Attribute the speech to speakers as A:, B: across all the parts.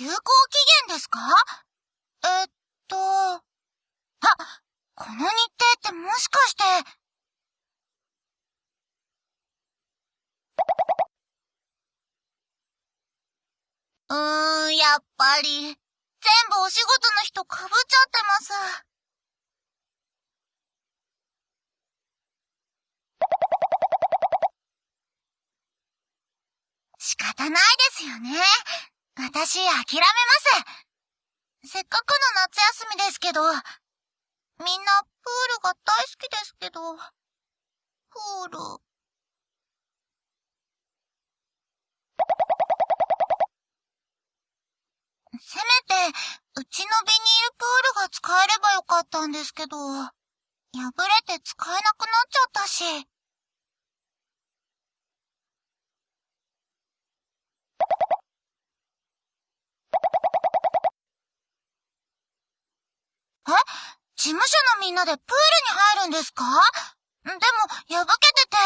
A: 有効期限ですか？えっと、あ、この日程ってもしかして、うーん、やっぱり、全部お仕事の人かぶっちゃってます。仕方ないですよね。私、諦めます。せっかくの夏休みですけど、みんなプールが大好きですけど、プール。せめて、うちのビニールプールが使えればよかったんですけど、破れて使えなくなっちゃったし。え事務所のみんなでプールに入るんですか？でも、破けてて。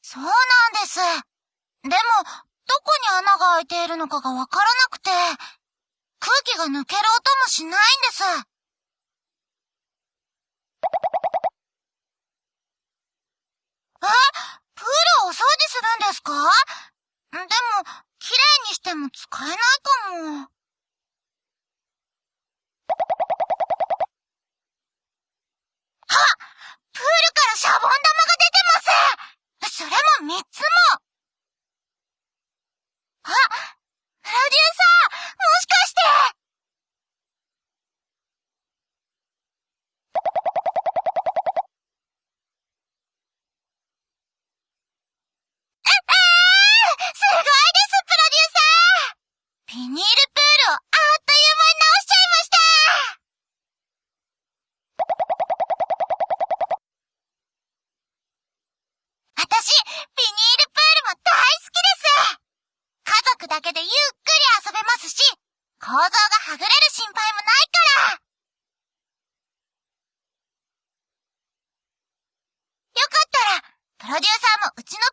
A: そうなんです。でも、どこに穴が開いているのかがわからなくて、空気が抜ける音もしないんです。えプールをお掃除するんですかでも、綺麗にしても使えないかも。あプールからシャボン玉が出てますそれも三つもあプロデューサーもしかしてビニールプールをあっという間に直しちゃいました私、ビニールプールも大好きです家族だけでゆっくり遊べますし、構造がはぐれる心配もないからよかったら、プロデューサーもうちの